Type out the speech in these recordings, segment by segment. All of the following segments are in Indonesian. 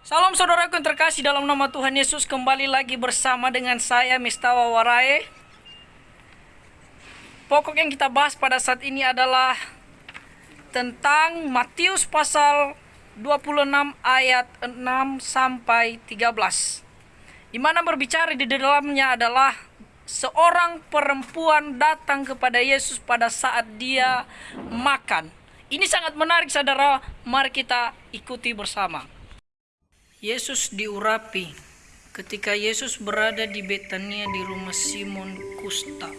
Salam saudaraku yang terkasih dalam nama Tuhan Yesus kembali lagi bersama dengan saya Mistawa Warae. Pokok yang kita bahas pada saat ini adalah tentang Matius pasal 26 ayat 6 sampai 13. Di mana berbicara di dalamnya adalah seorang perempuan datang kepada Yesus pada saat dia makan. Ini sangat menarik saudara, mari kita ikuti bersama. Yesus diurapi ketika Yesus berada di Betania di rumah Simon Kusta.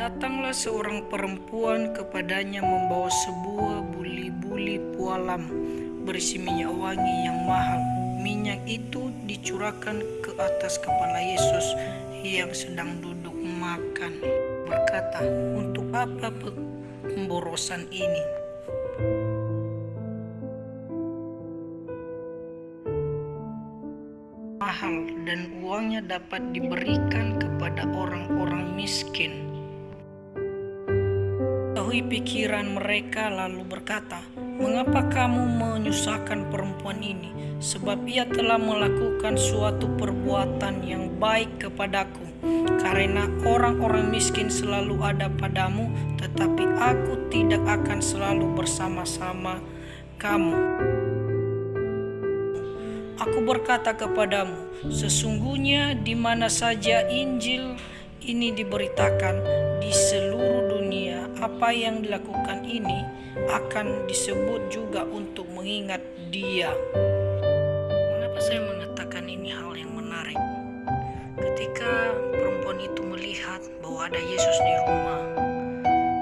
Datanglah seorang perempuan kepadanya membawa sebuah buli-buli pualam berisi minyak wangi yang mahal. Minyak itu dicurahkan ke atas kepala Yesus yang sedang duduk makan. Berkata, "Untuk apa pemborosan ini?" Dapat diberikan kepada orang-orang miskin. Tahui pikiran mereka lalu berkata, Mengapa kamu menyusahkan perempuan ini? Sebab ia telah melakukan suatu perbuatan yang baik kepadaku. Karena orang-orang miskin selalu ada padamu, tetapi aku tidak akan selalu bersama-sama kamu. Aku berkata kepadamu, sesungguhnya di mana saja Injil ini diberitakan di seluruh dunia, apa yang dilakukan ini akan disebut juga untuk mengingat Dia. Mengapa saya mengatakan ini hal yang menarik? Ketika perempuan itu melihat bahwa ada Yesus di rumah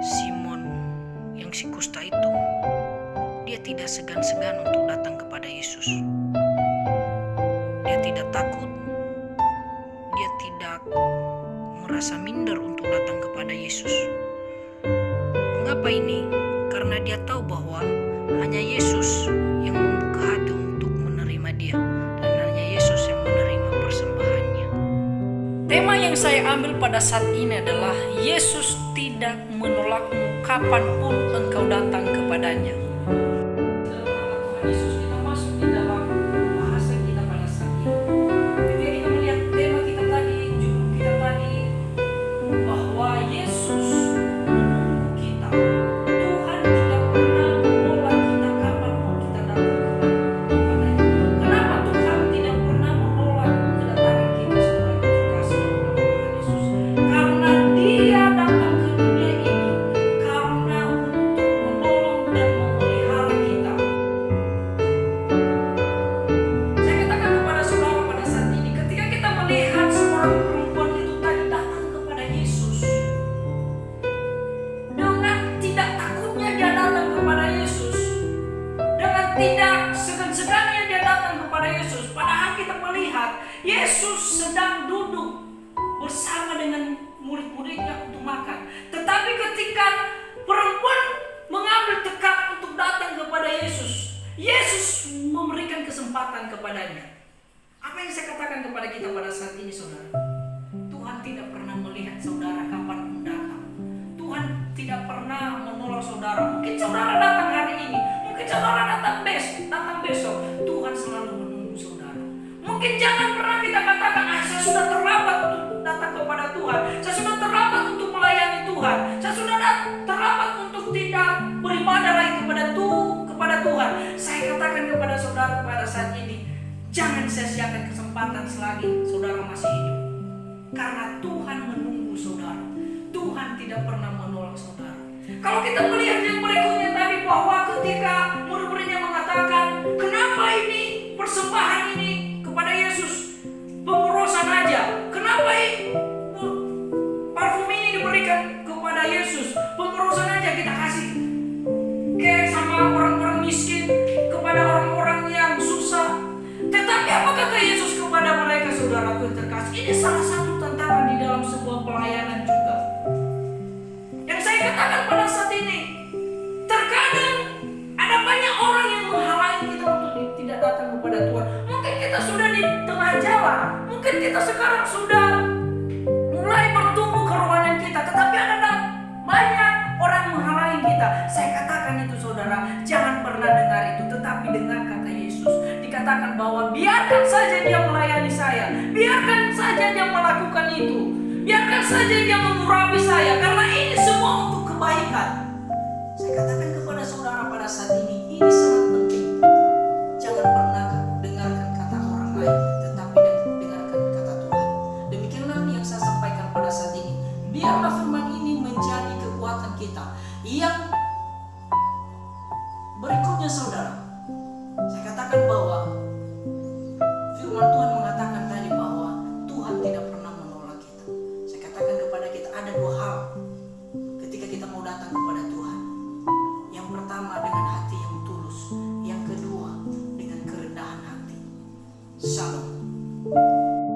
Simon yang si kusta itu, dia tidak segan-segan untuk datang kepada Yesus tidak takut, dia tidak merasa minder untuk datang kepada Yesus. Mengapa ini? Karena dia tahu bahwa hanya Yesus yang membuka hati untuk menerima dia dan hanya Yesus yang menerima persembahannya. Tema yang saya ambil pada saat ini adalah Yesus tidak menolakmu kapan pun engkau datang kepadanya. Yesus sedang duduk bersama dengan murid-muridnya untuk makan. Tetapi ketika perempuan mengambil tekad untuk datang kepada Yesus, Yesus memberikan kesempatan kepadanya. Apa yang saya katakan kepada kita pada saat ini, saudara? Tuhan tidak pernah melihat saudara kapan datang. Tuhan tidak pernah menolak saudara. Mungkin saudara saudara pada saat ini, jangan sia-siakan kesempatan selagi saudara masih hidup. Karena Tuhan menunggu saudara. Tuhan tidak pernah menolak saudara. Kalau kita melihat yang berikutnya tadi bahwa ketika murid-muridnya mengatakan, kenapa ini persembahan Ini salah satu tantangan di dalam sebuah pelayanan juga. Yang saya katakan pada saat ini, terkadang ada banyak orang yang menghalangi kita untuk tidak datang kepada Tuhan. Mungkin kita sudah di tengah jalan, mungkin kita sekarang sudah mulai bertumbuh kerohanian kita, tetapi ada banyak orang menghalangi kita. Saya katakan itu saudara, jangan pernah dengar itu, tetapi dengar katakan bahwa biarkan saja dia melayani saya, biarkan saja dia melakukan itu, biarkan saja dia mengurapi saya, karena ini semua untuk kebaikan. Saya katakan kepada saudara pada saat ini, ini sangat penting. Jangan pernah dengarkan kata orang lain, tetapi dengarkan kata Tuhan. Demikianlah yang saya sampaikan pada saat ini. Biarlah firman ini menjadi kekuatan kita. Yang berikutnya saudara, 我。